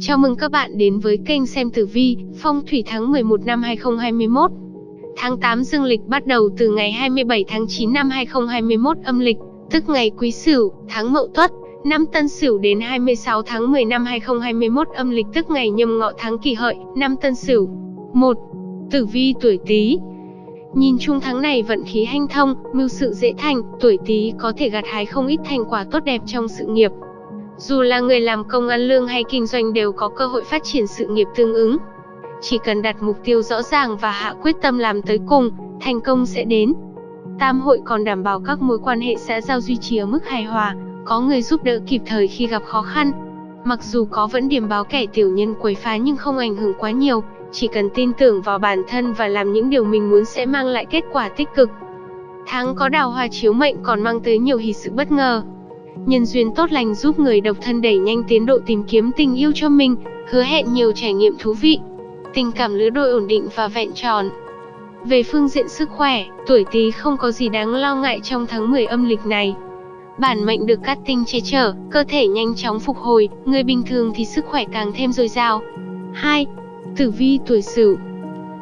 Chào mừng các bạn đến với kênh xem tử vi, phong thủy tháng 11 năm 2021. Tháng 8 dương lịch bắt đầu từ ngày 27 tháng 9 năm 2021 âm lịch, tức ngày Quý Sửu, tháng Mậu Tuất, năm Tân Sửu đến 26 tháng 10 năm 2021 âm lịch tức ngày Nhâm Ngọ tháng Kỷ Hợi, năm Tân Sửu. 1. Tử vi tuổi Tý. Nhìn chung tháng này vận khí hanh thông, mưu sự dễ thành, tuổi Tý có thể gặt hái không ít thành quả tốt đẹp trong sự nghiệp, dù là người làm công ăn lương hay kinh doanh đều có cơ hội phát triển sự nghiệp tương ứng. Chỉ cần đặt mục tiêu rõ ràng và hạ quyết tâm làm tới cùng, thành công sẽ đến. Tam hội còn đảm bảo các mối quan hệ xã giao duy trì ở mức hài hòa, có người giúp đỡ kịp thời khi gặp khó khăn. Mặc dù có vẫn điểm báo kẻ tiểu nhân quấy phá nhưng không ảnh hưởng quá nhiều, chỉ cần tin tưởng vào bản thân và làm những điều mình muốn sẽ mang lại kết quả tích cực. Tháng có đào hoa chiếu mệnh còn mang tới nhiều hỷ sự bất ngờ, Nhân duyên tốt lành giúp người độc thân đẩy nhanh tiến độ tìm kiếm tình yêu cho mình, hứa hẹn nhiều trải nghiệm thú vị. Tình cảm lứa đôi ổn định và vẹn tròn. Về phương diện sức khỏe, tuổi Tý không có gì đáng lo ngại trong tháng 10 âm lịch này. Bản mệnh được cát tinh che chở, cơ thể nhanh chóng phục hồi, người bình thường thì sức khỏe càng thêm dồi dào. 2. Tử vi tuổi Sửu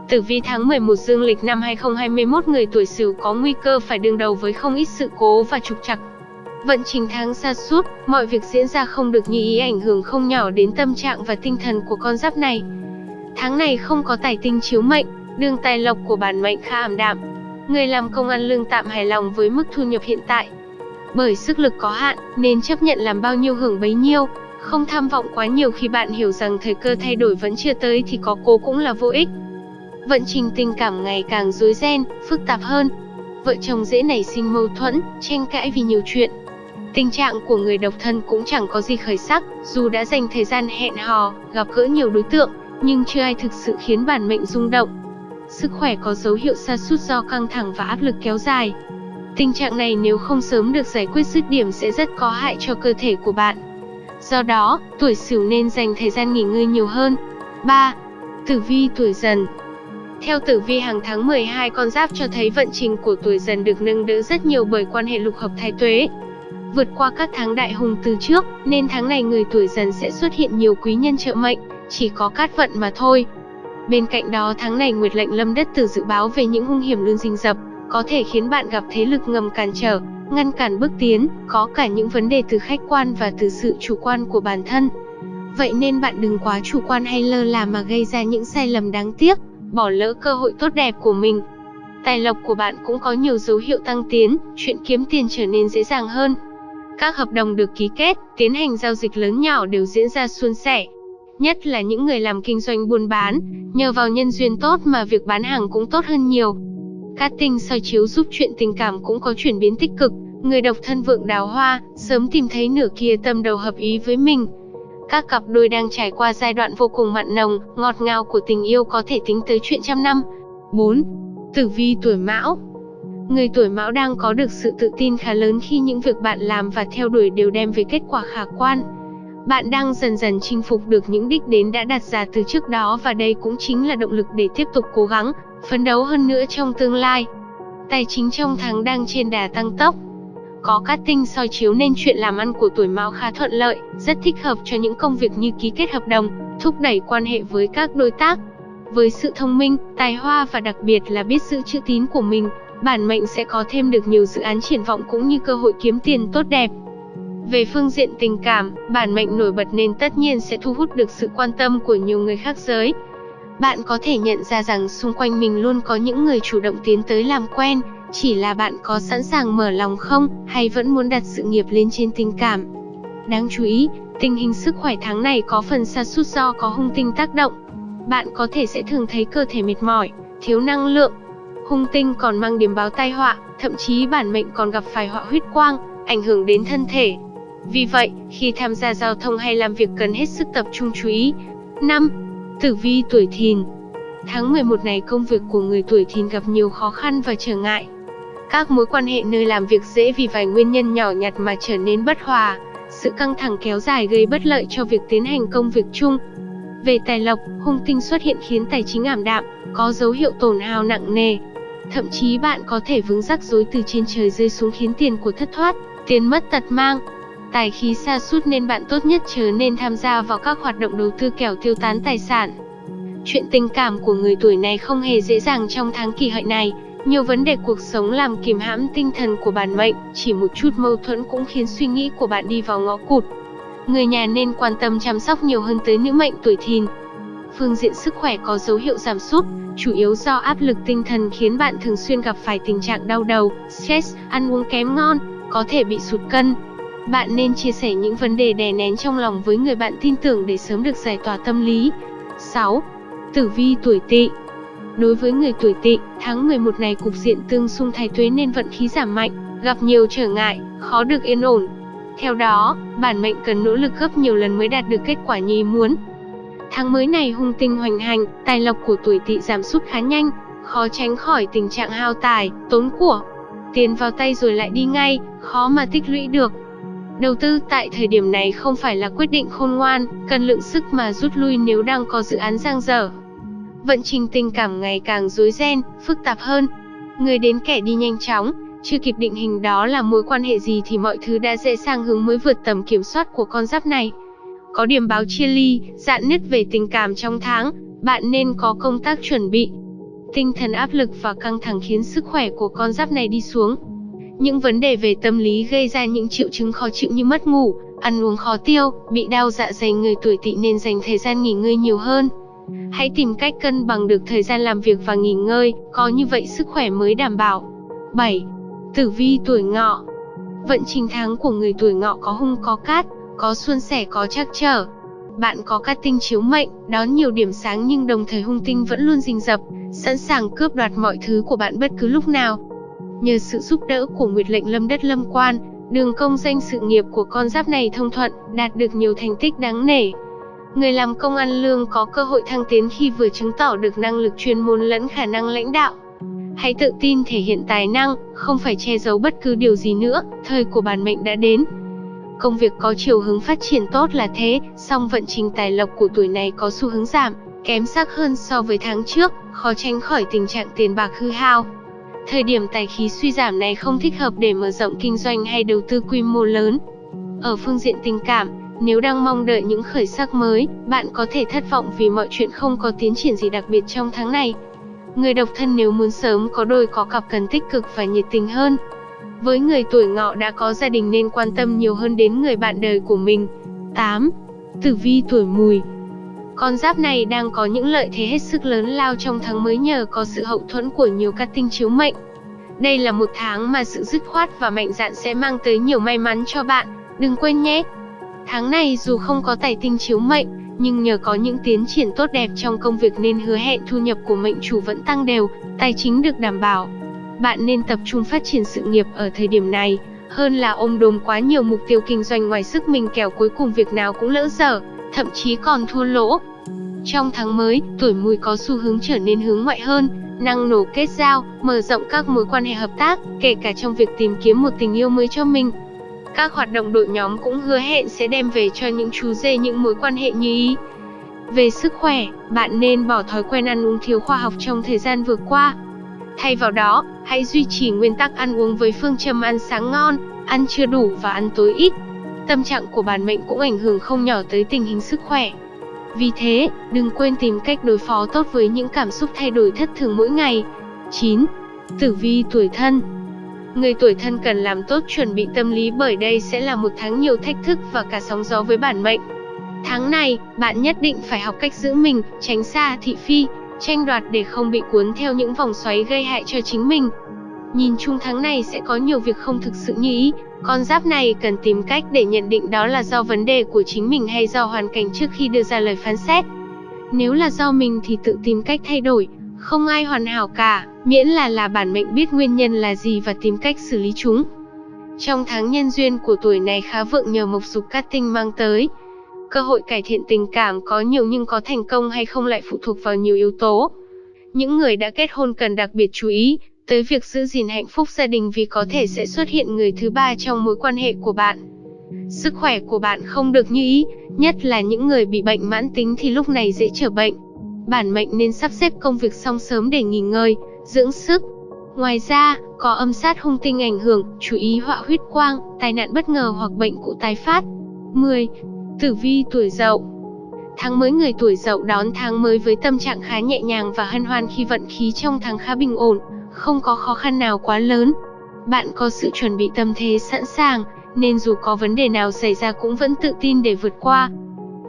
Tử vi tháng 11 dương lịch năm 2021 người tuổi Sửu có nguy cơ phải đương đầu với không ít sự cố và trục trặc Vận trình tháng xa suốt, mọi việc diễn ra không được như ý ảnh hưởng không nhỏ đến tâm trạng và tinh thần của con giáp này. Tháng này không có tài tinh chiếu mệnh, đường tài lộc của bản mệnh khá ảm đạm. Người làm công ăn lương tạm hài lòng với mức thu nhập hiện tại. Bởi sức lực có hạn, nên chấp nhận làm bao nhiêu hưởng bấy nhiêu, không tham vọng quá nhiều khi bạn hiểu rằng thời cơ thay đổi vẫn chưa tới thì có cố cũng là vô ích. Vận trình tình cảm ngày càng rối ren, phức tạp hơn. Vợ chồng dễ nảy sinh mâu thuẫn, tranh cãi vì nhiều chuyện, Tình trạng của người độc thân cũng chẳng có gì khởi sắc, dù đã dành thời gian hẹn hò, gặp gỡ nhiều đối tượng, nhưng chưa ai thực sự khiến bản mệnh rung động. Sức khỏe có dấu hiệu sa sút do căng thẳng và áp lực kéo dài. Tình trạng này nếu không sớm được giải quyết dứt điểm sẽ rất có hại cho cơ thể của bạn. Do đó, tuổi Sửu nên dành thời gian nghỉ ngơi nhiều hơn. 3. Tử vi tuổi Dần theo tử vi hàng tháng 12 con giáp cho thấy vận trình của tuổi dần được nâng đỡ rất nhiều bởi quan hệ lục hợp thái tuế, Vượt qua các tháng đại hùng từ trước, nên tháng này người tuổi dần sẽ xuất hiện nhiều quý nhân trợ mệnh, chỉ có cát vận mà thôi. Bên cạnh đó tháng này Nguyệt lệnh lâm đất từ dự báo về những hung hiểm luôn rình rập, có thể khiến bạn gặp thế lực ngầm cản trở, ngăn cản bước tiến, có cả những vấn đề từ khách quan và từ sự chủ quan của bản thân. Vậy nên bạn đừng quá chủ quan hay lơ là mà gây ra những sai lầm đáng tiếc, bỏ lỡ cơ hội tốt đẹp của mình. Tài lộc của bạn cũng có nhiều dấu hiệu tăng tiến, chuyện kiếm tiền trở nên dễ dàng hơn. Các hợp đồng được ký kết, tiến hành giao dịch lớn nhỏ đều diễn ra suôn sẻ. Nhất là những người làm kinh doanh buôn bán, nhờ vào nhân duyên tốt mà việc bán hàng cũng tốt hơn nhiều. Cát tinh soi chiếu giúp chuyện tình cảm cũng có chuyển biến tích cực, người độc thân vượng đào hoa, sớm tìm thấy nửa kia tâm đầu hợp ý với mình. Các cặp đôi đang trải qua giai đoạn vô cùng mặn nồng, ngọt ngào của tình yêu có thể tính tới chuyện trăm năm. 4. Tử vi tuổi mão Người tuổi mão đang có được sự tự tin khá lớn khi những việc bạn làm và theo đuổi đều đem về kết quả khả quan. Bạn đang dần dần chinh phục được những đích đến đã đặt ra từ trước đó và đây cũng chính là động lực để tiếp tục cố gắng, phấn đấu hơn nữa trong tương lai. Tài chính trong tháng đang trên đà tăng tốc. Có cát tinh soi chiếu nên chuyện làm ăn của tuổi mão khá thuận lợi, rất thích hợp cho những công việc như ký kết hợp đồng, thúc đẩy quan hệ với các đối tác. Với sự thông minh, tài hoa và đặc biệt là biết giữ chữ tín của mình, bản mệnh sẽ có thêm được nhiều dự án triển vọng cũng như cơ hội kiếm tiền tốt đẹp. Về phương diện tình cảm, bản mệnh nổi bật nên tất nhiên sẽ thu hút được sự quan tâm của nhiều người khác giới. Bạn có thể nhận ra rằng xung quanh mình luôn có những người chủ động tiến tới làm quen, chỉ là bạn có sẵn sàng mở lòng không, hay vẫn muốn đặt sự nghiệp lên trên tình cảm. Đáng chú ý, tình hình sức khỏe tháng này có phần sa sút do có hung tinh tác động. Bạn có thể sẽ thường thấy cơ thể mệt mỏi, thiếu năng lượng, Hung tinh còn mang điểm báo tai họa, thậm chí bản mệnh còn gặp phải họa huyết quang, ảnh hưởng đến thân thể. Vì vậy, khi tham gia giao thông hay làm việc cần hết sức tập trung chú ý. 5. Tử vi tuổi thìn Tháng 11 này công việc của người tuổi thìn gặp nhiều khó khăn và trở ngại. Các mối quan hệ nơi làm việc dễ vì vài nguyên nhân nhỏ nhặt mà trở nên bất hòa. Sự căng thẳng kéo dài gây bất lợi cho việc tiến hành công việc chung. Về tài lộc, hung tinh xuất hiện khiến tài chính ảm đạm, có dấu hiệu tổn hao nặng nề. Thậm chí bạn có thể vướng rắc rối từ trên trời rơi xuống khiến tiền của thất thoát, tiền mất tật mang. tài khí sa sút nên bạn tốt nhất chớ nên tham gia vào các hoạt động đầu tư kẻo tiêu tán tài sản. Chuyện tình cảm của người tuổi này không hề dễ dàng trong tháng kỷ hợi này, nhiều vấn đề cuộc sống làm kìm hãm tinh thần của bản mệnh, chỉ một chút mâu thuẫn cũng khiến suy nghĩ của bạn đi vào ngõ cụt. Người nhà nên quan tâm chăm sóc nhiều hơn tới nữ mệnh tuổi thìn. Phương diện sức khỏe có dấu hiệu giảm sút, chủ yếu do áp lực tinh thần khiến bạn thường xuyên gặp phải tình trạng đau đầu, stress, ăn uống kém ngon, có thể bị sụt cân. Bạn nên chia sẻ những vấn đề đè nén trong lòng với người bạn tin tưởng để sớm được giải tỏa tâm lý. 6. Tử vi tuổi Tỵ Đối với người tuổi Tỵ, tháng 11 này cục diện tương xung thái tuế nên vận khí giảm mạnh, gặp nhiều trở ngại, khó được yên ổn. Theo đó, bản mệnh cần nỗ lực gấp nhiều lần mới đạt được kết quả như ý muốn. Tháng mới này hung tinh hoành hành, tài lộc của tuổi Tỵ giảm sút khá nhanh, khó tránh khỏi tình trạng hao tài, tốn của. Tiền vào tay rồi lại đi ngay, khó mà tích lũy được. Đầu tư tại thời điểm này không phải là quyết định khôn ngoan, cần lượng sức mà rút lui nếu đang có dự án giang dở. Vận trình tình cảm ngày càng rối ren, phức tạp hơn. Người đến kẻ đi nhanh chóng, chưa kịp định hình đó là mối quan hệ gì thì mọi thứ đã dễ sang hướng mới vượt tầm kiểm soát của con giáp này. Có điểm báo chia ly, dạn nứt về tình cảm trong tháng, bạn nên có công tác chuẩn bị. Tinh thần áp lực và căng thẳng khiến sức khỏe của con giáp này đi xuống. Những vấn đề về tâm lý gây ra những triệu chứng khó chịu như mất ngủ, ăn uống khó tiêu, bị đau dạ dày người tuổi tỵ nên dành thời gian nghỉ ngơi nhiều hơn. Hãy tìm cách cân bằng được thời gian làm việc và nghỉ ngơi, có như vậy sức khỏe mới đảm bảo. 7. Tử vi tuổi ngọ Vận trình tháng của người tuổi ngọ có hung có cát, có suôn sẻ có trắc trở. Bạn có các tinh chiếu mệnh, đón nhiều điểm sáng nhưng đồng thời hung tinh vẫn luôn rình rập, sẵn sàng cướp đoạt mọi thứ của bạn bất cứ lúc nào. Nhờ sự giúp đỡ của Nguyệt lệnh lâm đất lâm quan, đường công danh sự nghiệp của con giáp này thông thuận, đạt được nhiều thành tích đáng nể. Người làm công ăn lương có cơ hội thăng tiến khi vừa chứng tỏ được năng lực chuyên môn lẫn khả năng lãnh đạo. Hãy tự tin thể hiện tài năng, không phải che giấu bất cứ điều gì nữa, thời của bản mệnh đã đến. Công việc có chiều hướng phát triển tốt là thế, song vận trình tài lộc của tuổi này có xu hướng giảm, kém sắc hơn so với tháng trước, khó tránh khỏi tình trạng tiền bạc hư hao. Thời điểm tài khí suy giảm này không thích hợp để mở rộng kinh doanh hay đầu tư quy mô lớn. Ở phương diện tình cảm, nếu đang mong đợi những khởi sắc mới, bạn có thể thất vọng vì mọi chuyện không có tiến triển gì đặc biệt trong tháng này. Người độc thân nếu muốn sớm có đôi có cặp cần tích cực và nhiệt tình hơn. Với người tuổi ngọ đã có gia đình nên quan tâm nhiều hơn đến người bạn đời của mình. 8. Tử vi tuổi mùi Con giáp này đang có những lợi thế hết sức lớn lao trong tháng mới nhờ có sự hậu thuẫn của nhiều các tinh chiếu mệnh. Đây là một tháng mà sự dứt khoát và mạnh dạn sẽ mang tới nhiều may mắn cho bạn, đừng quên nhé. Tháng này dù không có tài tinh chiếu mệnh, nhưng nhờ có những tiến triển tốt đẹp trong công việc nên hứa hẹn thu nhập của mệnh chủ vẫn tăng đều, tài chính được đảm bảo. Bạn nên tập trung phát triển sự nghiệp ở thời điểm này, hơn là ôm đồm quá nhiều mục tiêu kinh doanh ngoài sức mình kẻo cuối cùng việc nào cũng lỡ dở, thậm chí còn thua lỗ. Trong tháng mới, tuổi mùi có xu hướng trở nên hướng ngoại hơn, năng nổ kết giao, mở rộng các mối quan hệ hợp tác, kể cả trong việc tìm kiếm một tình yêu mới cho mình. Các hoạt động đội nhóm cũng hứa hẹn sẽ đem về cho những chú dê những mối quan hệ như ý. Về sức khỏe, bạn nên bỏ thói quen ăn uống thiếu khoa học trong thời gian vừa qua. Thay vào đó, hãy duy trì nguyên tắc ăn uống với phương châm ăn sáng ngon, ăn chưa đủ và ăn tối ít. Tâm trạng của bản mệnh cũng ảnh hưởng không nhỏ tới tình hình sức khỏe. Vì thế, đừng quên tìm cách đối phó tốt với những cảm xúc thay đổi thất thường mỗi ngày. 9. Tử vi tuổi thân Người tuổi thân cần làm tốt chuẩn bị tâm lý bởi đây sẽ là một tháng nhiều thách thức và cả sóng gió với bản mệnh. Tháng này, bạn nhất định phải học cách giữ mình, tránh xa thị phi, tranh đoạt để không bị cuốn theo những vòng xoáy gây hại cho chính mình. Nhìn chung tháng này sẽ có nhiều việc không thực sự như ý, con giáp này cần tìm cách để nhận định đó là do vấn đề của chính mình hay do hoàn cảnh trước khi đưa ra lời phán xét. Nếu là do mình thì tự tìm cách thay đổi, không ai hoàn hảo cả, miễn là là bản mệnh biết nguyên nhân là gì và tìm cách xử lý chúng. Trong tháng nhân duyên của tuổi này khá vượng nhờ mộc dục cát tinh mang tới. Cơ hội cải thiện tình cảm có nhiều nhưng có thành công hay không lại phụ thuộc vào nhiều yếu tố. Những người đã kết hôn cần đặc biệt chú ý tới việc giữ gìn hạnh phúc gia đình vì có thể sẽ xuất hiện người thứ ba trong mối quan hệ của bạn. Sức khỏe của bạn không được như ý, nhất là những người bị bệnh mãn tính thì lúc này dễ trở bệnh bản mệnh nên sắp xếp công việc xong sớm để nghỉ ngơi, dưỡng sức. Ngoài ra, có âm sát hung tinh ảnh hưởng, chú ý họa huyết quang, tai nạn bất ngờ hoặc bệnh cũ tái phát. 10. Tử vi tuổi Dậu Tháng mới người tuổi Dậu đón tháng mới với tâm trạng khá nhẹ nhàng và hân hoan khi vận khí trong tháng khá bình ổn, không có khó khăn nào quá lớn. Bạn có sự chuẩn bị tâm thế sẵn sàng, nên dù có vấn đề nào xảy ra cũng vẫn tự tin để vượt qua.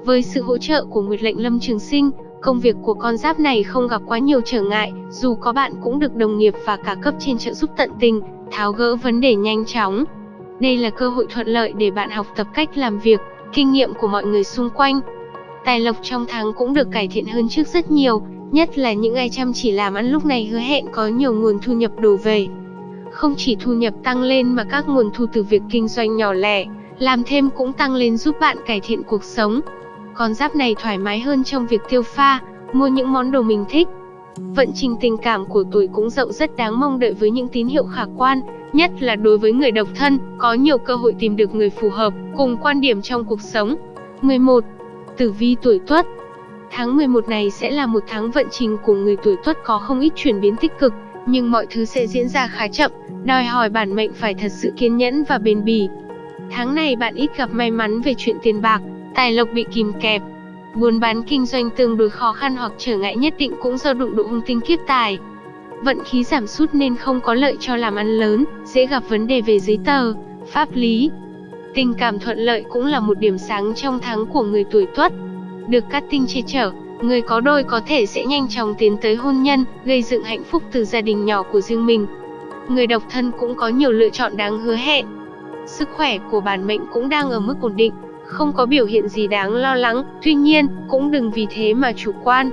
Với sự hỗ trợ của Nguyệt lệnh Lâm Trường Sinh, công việc của con giáp này không gặp quá nhiều trở ngại, dù có bạn cũng được đồng nghiệp và cả cấp trên trợ giúp tận tình, tháo gỡ vấn đề nhanh chóng. Đây là cơ hội thuận lợi để bạn học tập cách làm việc, kinh nghiệm của mọi người xung quanh. Tài lộc trong tháng cũng được cải thiện hơn trước rất nhiều, nhất là những ai chăm chỉ làm ăn lúc này hứa hẹn có nhiều nguồn thu nhập đổ về. Không chỉ thu nhập tăng lên mà các nguồn thu từ việc kinh doanh nhỏ lẻ, làm thêm cũng tăng lên giúp bạn cải thiện cuộc sống. Con giáp này thoải mái hơn trong việc tiêu pha, mua những món đồ mình thích. Vận trình tình cảm của tuổi cũng dậu rất đáng mong đợi với những tín hiệu khả quan, nhất là đối với người độc thân, có nhiều cơ hội tìm được người phù hợp, cùng quan điểm trong cuộc sống. 11. Tử vi tuổi Tuất Tháng 11 này sẽ là một tháng vận trình của người tuổi Tuất có không ít chuyển biến tích cực, nhưng mọi thứ sẽ diễn ra khá chậm, đòi hỏi bản mệnh phải thật sự kiên nhẫn và bền bỉ. Tháng này bạn ít gặp may mắn về chuyện tiền bạc, tài lộc bị kìm kẹp. Buôn bán kinh doanh tương đối khó khăn hoặc trở ngại nhất định cũng do đụng độ hung tinh kiếp tài. Vận khí giảm sút nên không có lợi cho làm ăn lớn, dễ gặp vấn đề về giấy tờ, pháp lý. Tình cảm thuận lợi cũng là một điểm sáng trong tháng của người tuổi Tuất. Được cát tinh che chở, người có đôi có thể sẽ nhanh chóng tiến tới hôn nhân, gây dựng hạnh phúc từ gia đình nhỏ của riêng mình. Người độc thân cũng có nhiều lựa chọn đáng hứa hẹn. Sức khỏe của bản mệnh cũng đang ở mức ổn định, không có biểu hiện gì đáng lo lắng, tuy nhiên, cũng đừng vì thế mà chủ quan.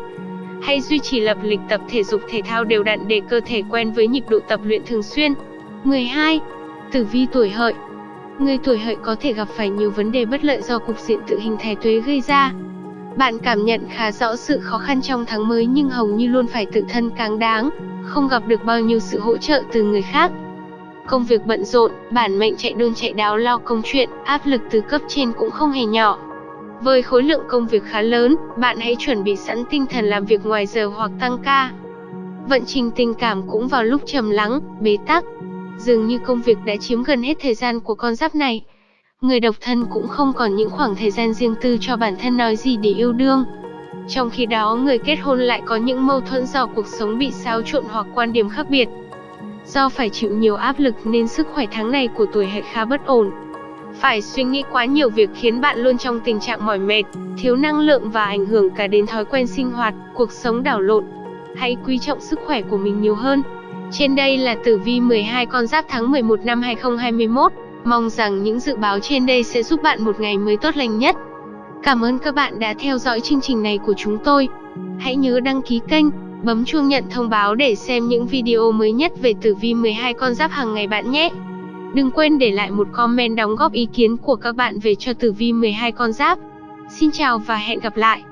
Hãy duy trì lập lịch tập thể dục thể thao đều đặn để cơ thể quen với nhịp độ tập luyện thường xuyên. 12. Tử vi tuổi hợi Người tuổi hợi có thể gặp phải nhiều vấn đề bất lợi do cục diện tự hình thái tuế gây ra. Bạn cảm nhận khá rõ sự khó khăn trong tháng mới nhưng hầu như luôn phải tự thân cáng đáng, không gặp được bao nhiêu sự hỗ trợ từ người khác. Công việc bận rộn, bản mệnh chạy đôn chạy đáo lo công chuyện, áp lực từ cấp trên cũng không hề nhỏ. Với khối lượng công việc khá lớn, bạn hãy chuẩn bị sẵn tinh thần làm việc ngoài giờ hoặc tăng ca. Vận trình tình cảm cũng vào lúc trầm lắng, bế tắc. Dường như công việc đã chiếm gần hết thời gian của con giáp này. Người độc thân cũng không còn những khoảng thời gian riêng tư cho bản thân nói gì để yêu đương. Trong khi đó người kết hôn lại có những mâu thuẫn do cuộc sống bị xáo trộn hoặc quan điểm khác biệt. Do phải chịu nhiều áp lực nên sức khỏe tháng này của tuổi hợi khá bất ổn. Phải suy nghĩ quá nhiều việc khiến bạn luôn trong tình trạng mỏi mệt, thiếu năng lượng và ảnh hưởng cả đến thói quen sinh hoạt, cuộc sống đảo lộn. Hãy quý trọng sức khỏe của mình nhiều hơn. Trên đây là tử vi 12 con giáp tháng 11 năm 2021. Mong rằng những dự báo trên đây sẽ giúp bạn một ngày mới tốt lành nhất. Cảm ơn các bạn đã theo dõi chương trình này của chúng tôi. Hãy nhớ đăng ký kênh, bấm chuông nhận thông báo để xem những video mới nhất về tử vi 12 con giáp hàng ngày bạn nhé. Đừng quên để lại một comment đóng góp ý kiến của các bạn về cho tử vi 12 con giáp. Xin chào và hẹn gặp lại.